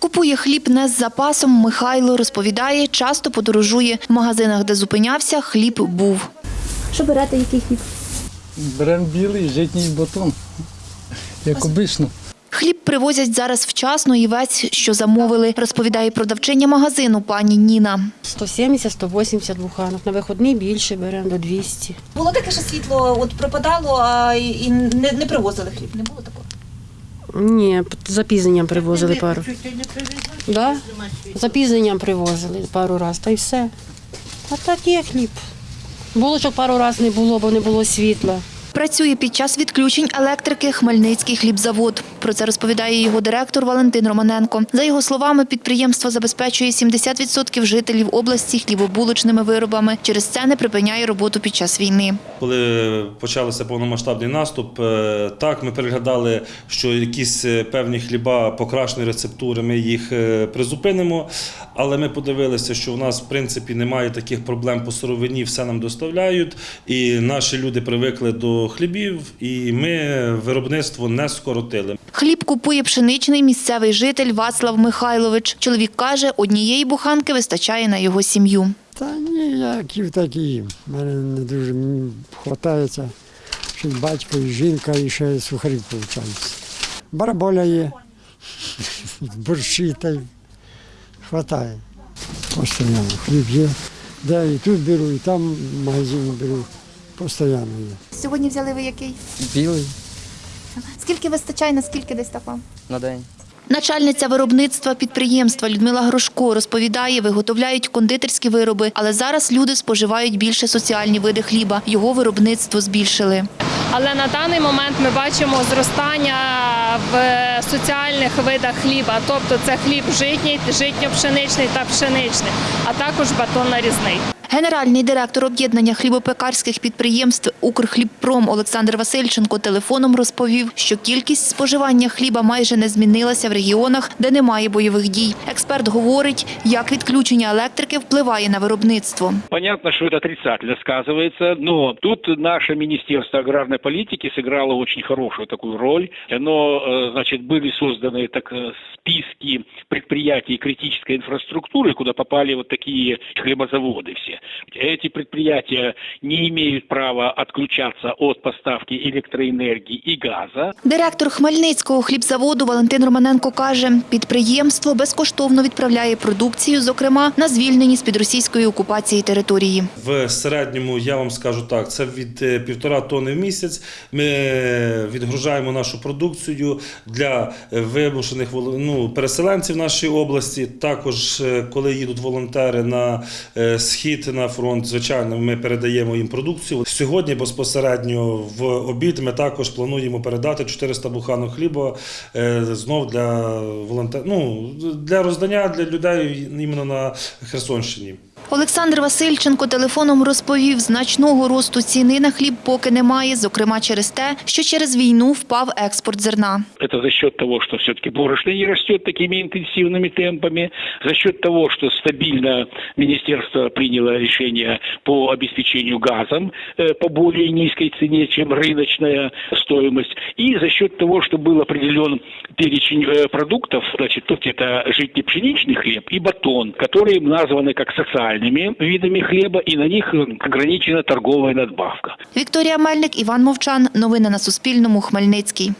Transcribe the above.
Купує хліб не з запасом. Михайло розповідає, часто подорожує. В магазинах, де зупинявся, хліб був. Що берете, який хліб? Беремо білий житній батон, як обично. Хліб привозять зараз вчасно і весь, що замовили, розповідає продавчиня магазину пані Ніна. 170-180 буханок. На виходний більше беремо до 200. Було таке, що світло от пропадало а, і і не, не привозили хліб. Не було такого. Ні, з запізненням привозили пару. Да? З запізненням привозили пару разів, та й все. А так є хліб. Було, що пару разів не було, бо не було світла. Працює під час відключень електрики Хмельницький хлібзавод. Про це розповідає його директор Валентин Романенко. За його словами, підприємство забезпечує 70% жителів області хлібобулочними виробами. Через це не припиняє роботу під час війни. Коли почався повномасштабний наступ, е, так ми переглядали, що якісь е, певні хліба покращені рецептури, ми їх е, призупинимо. Але ми подивилися, що в нас в принципі немає таких проблем по сировині, все нам доставляють. І наші люди привикли до хлібів, і ми виробництво не скоротили. Хліб купує пшеничний місцевий житель Вацлав Михайлович. Чоловік каже, однієї буханки вистачає на його сім'ю. Та ніяків такі. У мене не дуже хватається. Ще й батько, і жінка, і ще сухарів виходить. Бараболя є, борщі та й хватає. Постоянно. Хліб є. Де і тут беру, і там в магазині беру. Постоянно є. Сьогодні взяли ви який? Білий Скільки вистачає, наскільки десь так вам? на день. Начальниця виробництва підприємства Людмила Грошко розповідає, виготовляють кондитерські вироби, але зараз люди споживають більше соціальні види хліба. Його виробництво збільшили. Але на даний момент ми бачимо зростання в соціальних видах хліба, тобто це хліб житній, житньо-пшеничний та пшеничний, а також батон нарізний. Генеральний директор об'єднання хлібопекарських підприємств Укрхлібпром Олександр Васильченко телефоном розповів, що кількість споживання хліба майже не змінилася в регіонах, де немає бойових дій. Експерт говорить, як відключення електрики впливає на виробництво. Понятно, что это отрицательно сказывается, но тут наше Министерство аграрной политики сыграло очень хорошую такую роль. Оно, э, значит, были созданы так э, списки предприятий критической инфраструктуры, куда попали вот такие хлебозаводы все. Эти предприятия не имеют права отключаться от поставки электроэнергии и газа. Директор Хмельницького хлібзаводу Валентин Романенко каже, підприємство безкоштовно відправляє продукцію, зокрема на звільнені з під російської окупації території. В середньому я вам скажу так: це від е, півтора тони в місяць. Ми е, відгружаємо нашу продукцію для е, вимушених воло- ну, переселенців нашої області. Також, е, коли їдуть волонтери на е, схід на фронт, звичайно, ми передаємо їм продукцію. Сьогодні безпосередньо в обід ми також плануємо передати 400 буханок хліба е, знов для волонтер... ну, для роздання для людей іменно на Херсонщині. Олександр Васильченко телефоном розповів, значного росту ціни на хліб поки немає, зокрема через те, що через війну впав експорт зерна. Это за счет того, что все-таки борошно не растет такими интенсивными темпами, за счет того, что стабильно министерство приняло решение по обеспечению газом э, по более низкой цене, чем рыночная стоимость, и за счет того, что был определен перечень э, продуктов, значит, тут это житне-пшеничный хлеб и батон, которые названы как социальными видами хліба, і на них э, ограничена торгова надбавка. Вікторія Мельник, Іван Мовчан. Новини на Суспільному. Хмельницький.